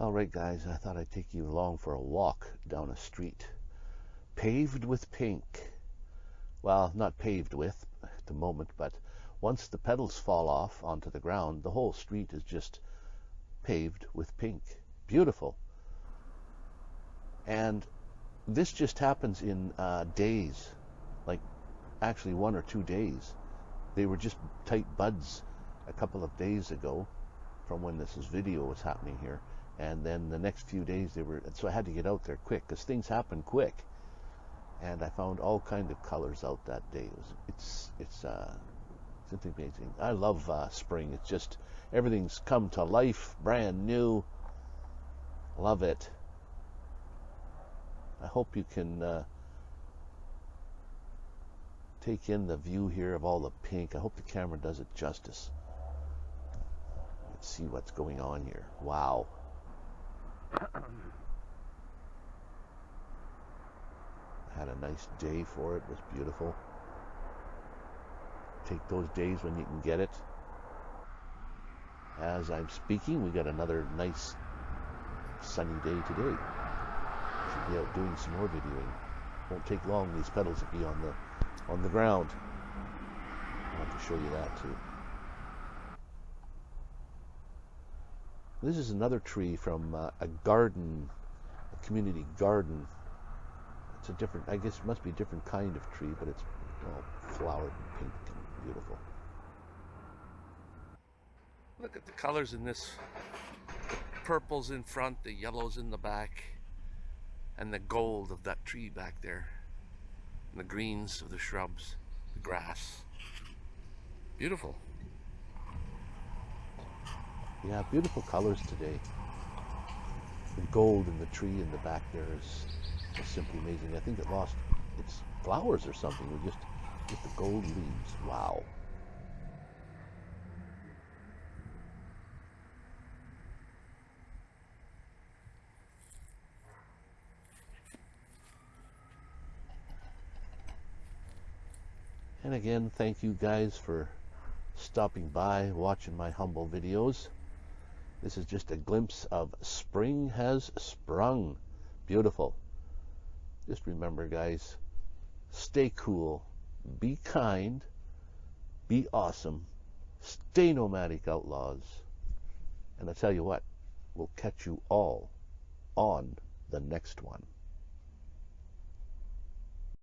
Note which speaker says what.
Speaker 1: All right, guys, I thought I'd take you along for a walk down a street paved with pink. Well, not paved with at the moment, but once the petals fall off onto the ground, the whole street is just paved with pink. Beautiful. And this just happens in uh, days, like actually one or two days. They were just tight buds a couple of days ago from when this video was happening here and then the next few days they were so i had to get out there quick because things happen quick. And i found all kind of colors out that day. It was it's it's uh it's amazing i love uh, spring. It's just everything's come to life brand new. Love it. I hope you can uh, take in the view here of all the pink. I hope the camera does it justice. Let's see what's going on here. Wow had a nice day for it. It was beautiful. Take those days when you can get it. As I'm speaking, we got another nice sunny day today. Should be out doing some more videoing. Won't take long. These petals will be on the on the ground. I'll have to show you that too. This is another tree from uh, a garden, a community garden. It's a different, I guess it must be a different kind of tree, but it's all flowered and pink and beautiful.
Speaker 2: Look at the colors in this. The purples in front, the yellows in the back, and the gold of that tree back there. And the greens of the shrubs, the grass. Beautiful.
Speaker 1: Yeah, beautiful colors today. The gold in the tree in the back there is, is simply amazing. I think it lost its flowers or something. We just with the gold leaves. Wow. And again, thank you guys for stopping by, watching my humble videos. This is just a glimpse of spring has sprung. Beautiful. Just remember, guys, stay cool, be kind, be awesome, stay nomadic outlaws. And I tell you what, we'll catch you all on the next one.